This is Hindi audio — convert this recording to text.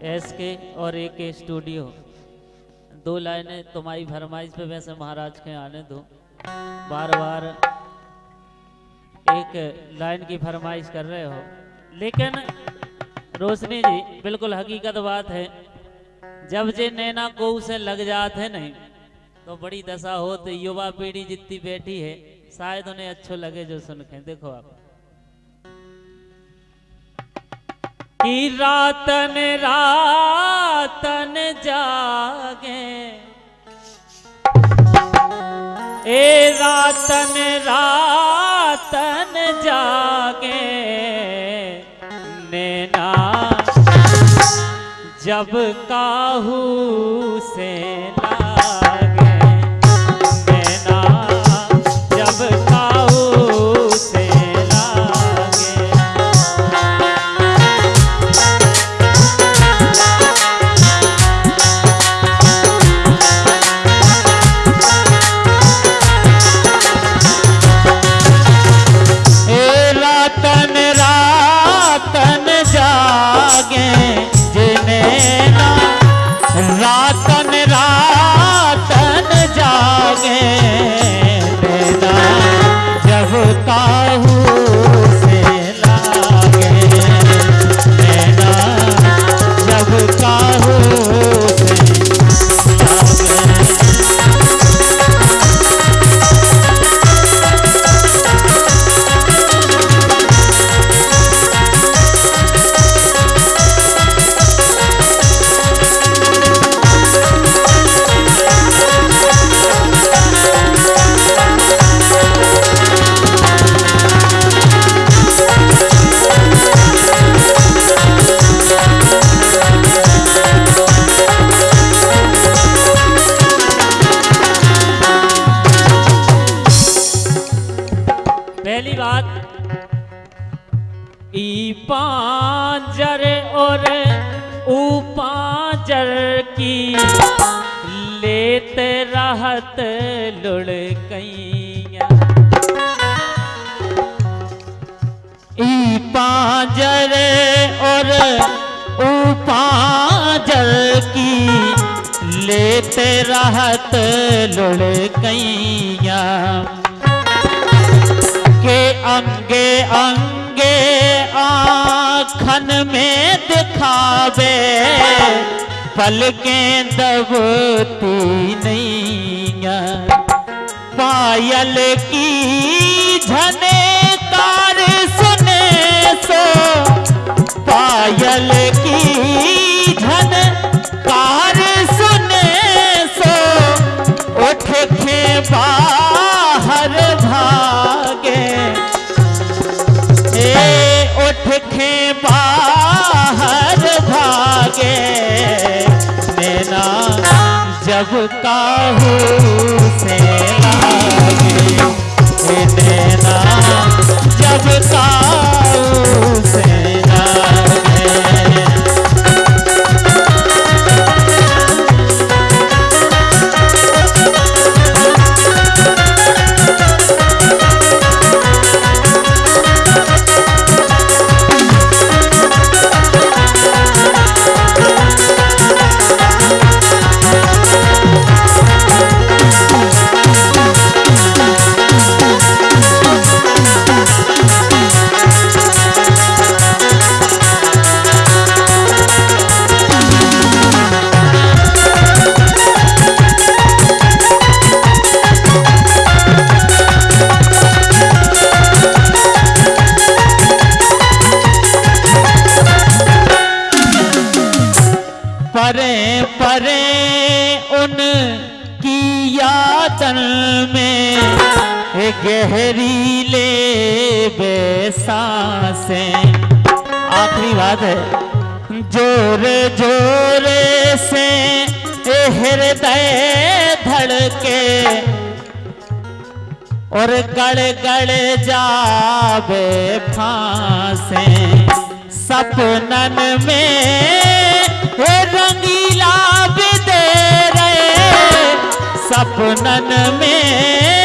एस के और ए के स्टूडियो दो लाइनें तुम्हारी फरमाइश पे वैसे महाराज के आने दो। बार बार एक लाइन की फरमाइश कर रहे हो। लेकिन रोशनी जी, बिल्कुल हकीकत बात है, जब जे नैना को उसे लग जाते नहीं तो बड़ी दशा हो तो युवा पीढ़ी जितनी बैठी है, शायद उन्हें अच्छो लगे जो सुन के। देखो आप। कि रातन रातन जागे। ए रातन रातन जागे। नैना जब काहू से ई पांजर और ऊ की लेते रहत लुढ़कैया ई पांजर और ऊ की लेते रहत लुढ़कैया के अंगे अंगे आखन में दिखावे। पलकें दबती नहीं पायल की झने जब काहू से लागे देना। जब काहू से परे परे उन की यादन में गहरी ले बेसासे। आखिरी बात है, जोरे जोरे से हृदय धड़के और गड़ गड़ जावे फांसे। सपनन में रंगीला बिदे रहे सपनन में।